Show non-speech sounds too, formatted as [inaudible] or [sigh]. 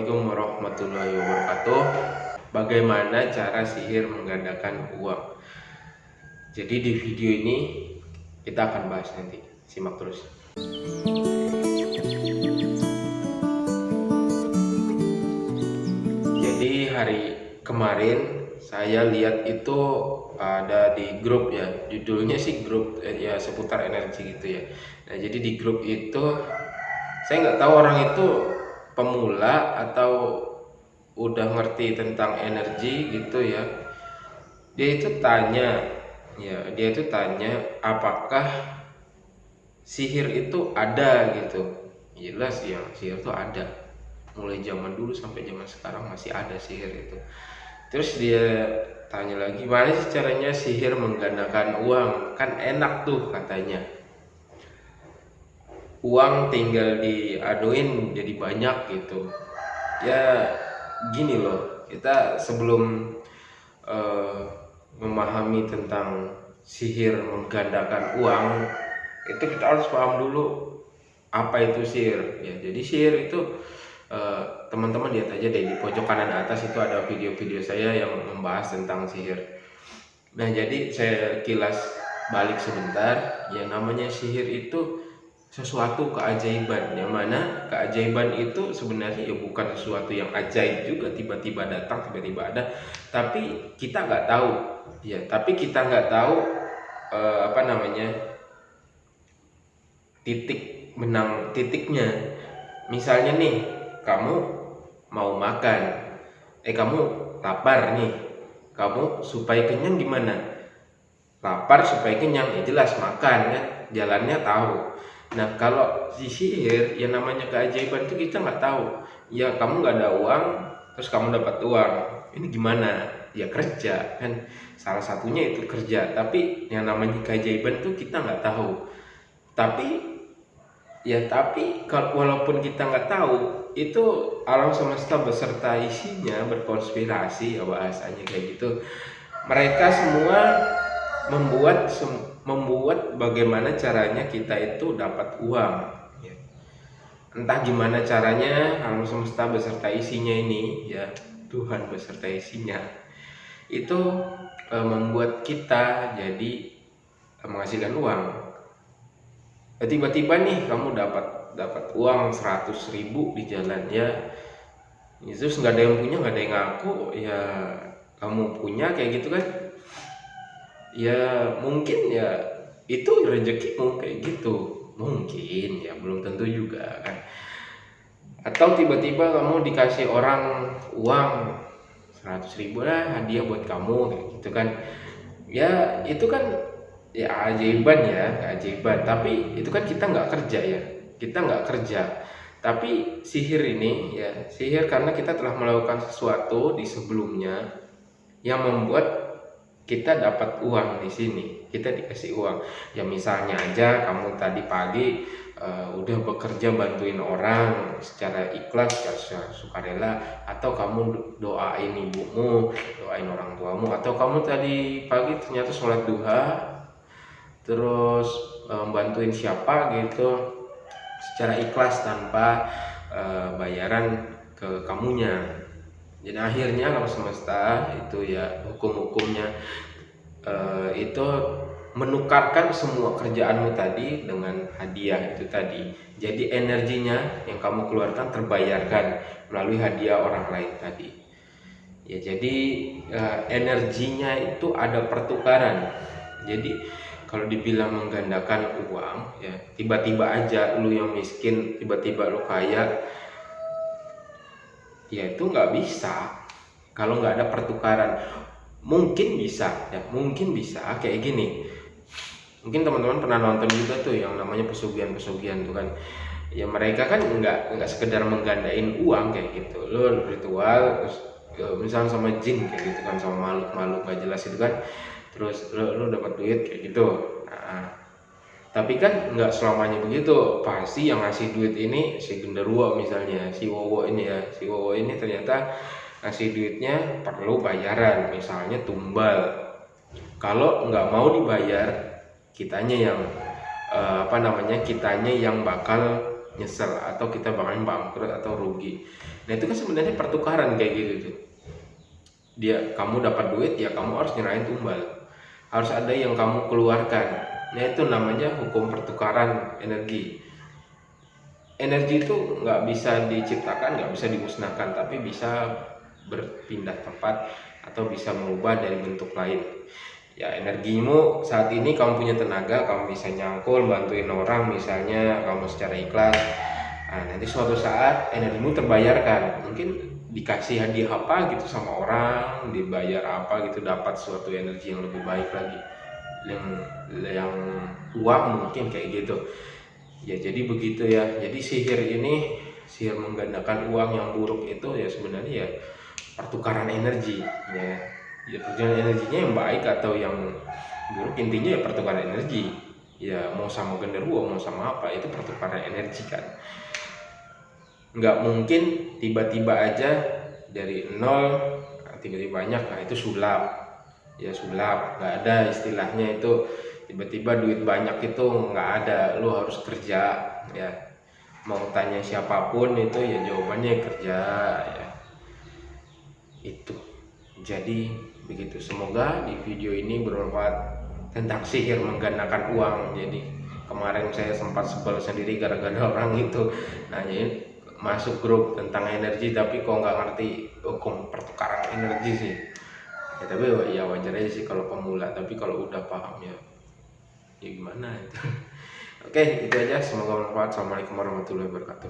Assalamualaikum warahmatullahi wabarakatuh. Bagaimana cara sihir menggandakan uang? Jadi di video ini kita akan bahas nanti. Simak terus. Jadi hari kemarin saya lihat itu ada di grup ya. Judulnya sih grup eh, ya seputar energi gitu ya. Nah jadi di grup itu saya nggak tahu orang itu pemula atau udah ngerti tentang energi gitu ya dia itu tanya ya dia itu tanya apakah sihir itu ada? gitu. Jelas ya sihir itu ada. Mulai zaman dulu sampai zaman sekarang masih ada sihir itu. Terus dia tanya lagi mana sih caranya sihir menggandakan uang? Kan enak tuh katanya uang tinggal diaduin jadi banyak gitu. Ya gini loh kita sebelum uh, memahami tentang sihir menggandakan uang itu kita harus paham dulu apa itu sihir. Ya jadi sihir itu eh, teman-teman uh, lihat aja deh di pojok kanan atas itu ada video-video saya yang membahas tentang sihir. Nah jadi saya kilas balik sebentar. Yang namanya sihir itu sesuatu keajaiban. Yang mana keajaiban itu sebenarnya ya bukan sesuatu yang ajaib juga tiba-tiba datang tiba-tiba ada. Tapi kita nggak tahu. Ya tapi kita nggak tahu eh, apa namanya titik menang titiknya. Misalnya nih kamu mau makan. Eh kamu lapar nih. Kamu supaya kenyang gimana? Lapar supaya kenyang ya jelas makan kan. Jalannya tahu Nah kalau di sihir yang namanya keajaiban itu kita nggak tahu. Ya kamu nggak ada uang, terus kamu dapat uang. Ini gimana? Ya kerja kan. Salah satunya itu kerja. Tapi yang namanya keajaiban itu kita nggak tahu. Tapi ya tapi kalau walaupun kita nggak tahu itu alam semesta beserta isinya berkonspirasi ya bahasanya kayak gitu. Mereka semua membuat membuat bagaimana caranya kita itu dapat uang. Ya. entah gimana caranya alam semesta beserta isinya ini ya Tuhan beserta isinya. Itu e, membuat kita jadi e, menghasilkan uang. E, tiba-tiba nih kamu dapat dapat uang 100 ribu di jalan ya. Terus nggak ada yang punya nggak ada yang ngaku ya kamu punya kayak gitu kan ya mungkin ya itu rezekimu kayak gitu. Mungkin ya belum tentu juga kan. Atau tiba-tiba kamu dikasih orang uang 100 ribu lah hadiah buat kamu gitu kan. Ya itu kan ya ajaiban ya ajaiban. Tapi itu kan kita nggak kerja ya kita nggak kerja. Tapi sihir ini ya sihir karena kita telah melakukan sesuatu di sebelumnya yang membuat kita dapat uang di sini. Kita dikasih uang. Ya misalnya aja kamu tadi pagi uh, udah bekerja bantuin orang secara ikhlas secara sukarela atau kamu doain ibumu doain orang tuamu atau kamu tadi pagi ternyata sholat duha terus um, bantuin siapa gitu secara ikhlas tanpa uh, bayaran ke kamunya jadi akhirnya kalau semesta itu ya hukum-hukumnya uh, itu menukarkan semua kerjaanmu tadi dengan hadiah itu tadi. Jadi energinya yang kamu keluarkan terbayarkan melalui hadiah orang lain tadi. Ya jadi uh, energinya itu ada pertukaran. Jadi kalau dibilang menggandakan uang ya tiba-tiba aja lu yang miskin tiba-tiba lu kaya ya itu nggak bisa. Kalau nggak ada pertukaran. Mungkin bisa ya mungkin bisa. Kayak gini. Mungkin teman-teman pernah nonton juga tuh yang namanya pesugihan-pesugihan tuh kan. Ya mereka kan nggak nggak sekedar menggandain uang kayak gitu. Lo ritual terus ya, misalnya sama jin kayak gitu kan sama makhluk-makhluk gak jelas itu kan. Terus lo, lo dapat duit kayak gitu tapi kan nggak selamanya begitu. Pasti yang ngasih duit ini si genderuwo misalnya si wowo ini ya. Si wowo ini ternyata ngasih duitnya perlu bayaran misalnya tumbal. Kalau nggak mau dibayar kitanya yang eh, apa namanya kitanya yang bakal nyesel atau kita bakalan bangkrut atau rugi. Nah itu kan sebenarnya pertukaran kayak gitu tuh dia kamu dapat duit ya kamu harus nyerahin tumbal. Harus ada yang kamu keluarkan nah itu namanya hukum pertukaran energi. Energi itu nggak bisa diciptakan nggak bisa dimusnahkan tapi bisa berpindah tempat atau bisa mengubah dari bentuk lain. Ya energimu saat ini kamu punya tenaga kamu bisa nyangkul bantuin orang misalnya kamu secara ikhlas nah, nanti suatu saat energimu terbayarkan. Mungkin dikasih hadiah apa gitu sama orang dibayar apa gitu dapat suatu energi yang lebih baik lagi yang yang uang mungkin kayak gitu. Ya jadi begitu ya. Jadi sihir ini sihir menggandakan uang yang buruk itu ya sebenarnya ya pertukaran energi ya. Ya pertukaran energinya yang baik atau yang buruk intinya ya pertukaran energi. Ya mau sama genderuwo mau sama apa itu pertukaran energi kan. Nggak mungkin tiba-tiba aja dari nol tiba-tiba banyak nah itu sulap ya sulap nggak ada istilahnya itu tiba-tiba duit banyak itu nggak ada. Lu harus kerja ya. Mau tanya siapa pun itu ya jawabannya kerja ya. Itu. Jadi begitu. Semoga di video ini bermanfaat tentang sihir menggandakan uang. Jadi kemarin saya sempat sebel sendiri gara-gara [laughs] orang itu nanyain masuk grup tentang energi tapi kok nggak ngerti hukum pertukaran energi sih ya, tapi ya wajar aja sih kalau pemula tapi kalau udah paham ya ya gimana itu. [laughs] Oke itu aja. Semoga bermanfaat. Assalamualaikum warahmatullahi wabarakatuh